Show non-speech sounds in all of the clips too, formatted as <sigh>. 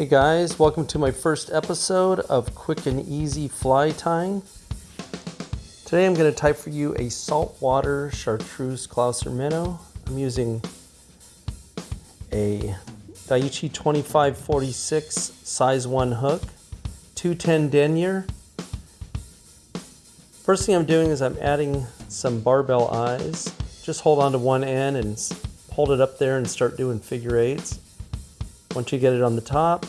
Hey guys, welcome to my first episode of Quick and Easy Fly Tying. Today I'm going to tie for you a saltwater chartreuse Clouser minnow. I'm using a Daiichi 2546 size 1 hook, 210 denier. First thing I'm doing is I'm adding some barbell eyes. Just hold on to one end and hold it up there and start doing figure eights. Once you get it on the top,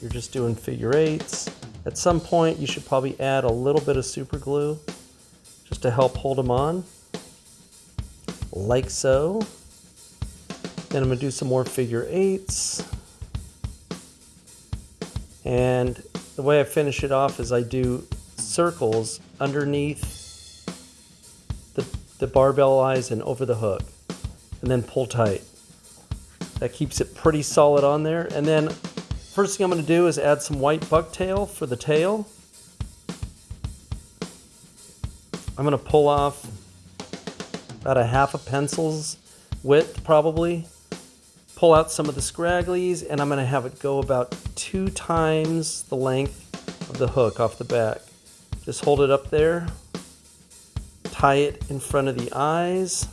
you're just doing figure eights. At some point, you should probably add a little bit of super glue just to help hold them on, like so. Then I'm gonna do some more figure eights. And the way I finish it off is I do circles underneath the, the barbell eyes and over the hook, and then pull tight. That keeps it pretty solid on there. And then first thing I'm going to do is add some white bucktail for the tail. I'm going to pull off about a half a pencil's width probably. Pull out some of the scragglies and I'm going to have it go about two times the length of the hook off the back. Just hold it up there. Tie it in front of the eyes.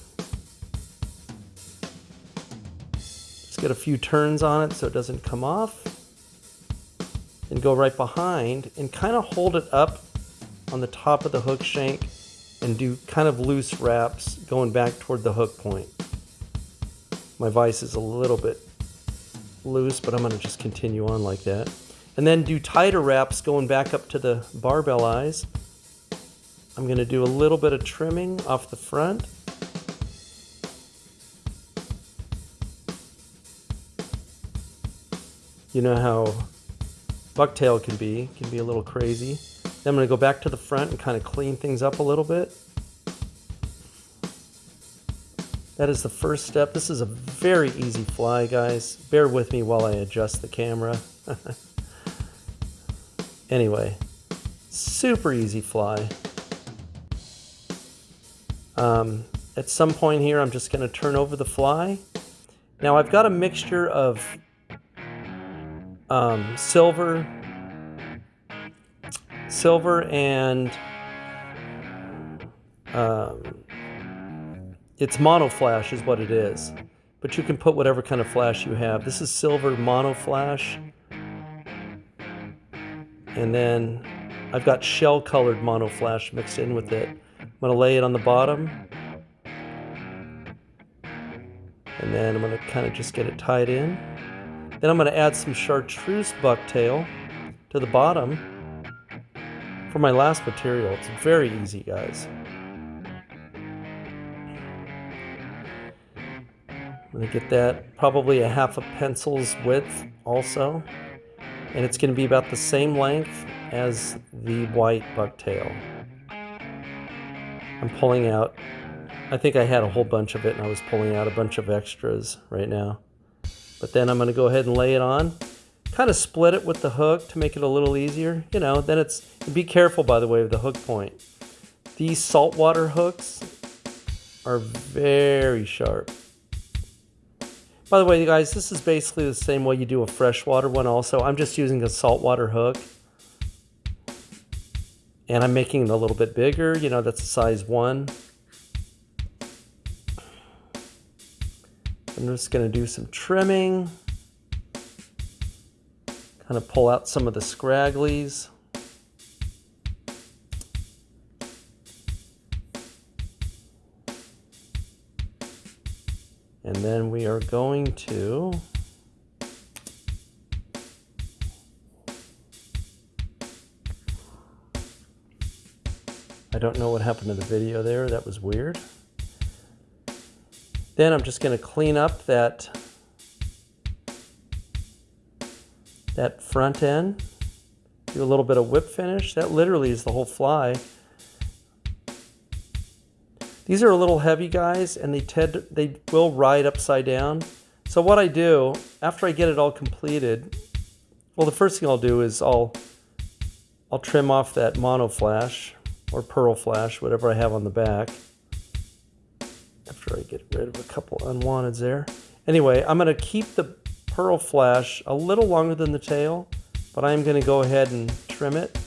Get a few turns on it so it doesn't come off. And go right behind and kind of hold it up on the top of the hook shank and do kind of loose wraps going back toward the hook point. My vise is a little bit loose, but I'm going to just continue on like that. And then do tighter wraps going back up to the barbell eyes. I'm going to do a little bit of trimming off the front You know how bucktail can be, can be a little crazy. Then I'm to go back to the front and kind of clean things up a little bit. That is the first step. This is a very easy fly, guys. Bear with me while I adjust the camera. <laughs> anyway, super easy fly. Um, at some point here, I'm just going to turn over the fly. Now I've got a mixture of um, silver, silver and um, it's mono flash is what it is. But you can put whatever kind of flash you have. This is silver mono flash. And then I've got shell colored mono flash mixed in with it. I'm gonna lay it on the bottom. And then I'm gonna kind of just get it tied in. Then I'm going to add some chartreuse bucktail to the bottom for my last material. It's very easy, guys. I'm going to get that probably a half a pencil's width also. And it's going to be about the same length as the white bucktail. I'm pulling out, I think I had a whole bunch of it and I was pulling out a bunch of extras right now. But then I'm going to go ahead and lay it on. Kind of split it with the hook to make it a little easier. You know, then it's, be careful by the way of the hook point. These saltwater hooks are very sharp. By the way, guys, this is basically the same way you do a freshwater one also. I'm just using a saltwater hook. And I'm making it a little bit bigger. You know, that's a size 1. I'm just going to do some trimming. Kind of pull out some of the scragglies. And then we are going to I don't know what happened to the video there. That was weird. Then I'm just going to clean up that, that front end. Do a little bit of whip finish. That literally is the whole fly. These are a little heavy guys and they tend they will ride upside down. So what I do after I get it all completed, well the first thing I'll do is I'll I'll trim off that mono flash or pearl flash, whatever I have on the back after I get rid of a couple unwanteds there. Anyway, I'm going to keep the pearl flash a little longer than the tail, but I'm going to go ahead and trim it.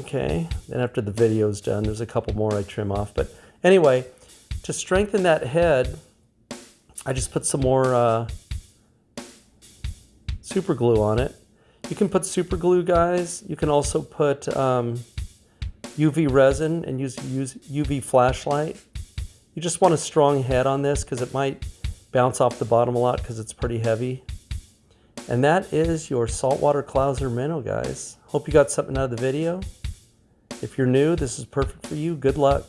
Okay, then after the video's done, there's a couple more I trim off. But anyway, to strengthen that head, I just put some more uh, super glue on it. You can put super glue, guys. You can also put um, UV resin and use, use UV flashlight. You just want a strong head on this because it might bounce off the bottom a lot because it's pretty heavy. And that is your saltwater clouser minnow, guys. Hope you got something out of the video. If you're new, this is perfect for you. Good luck.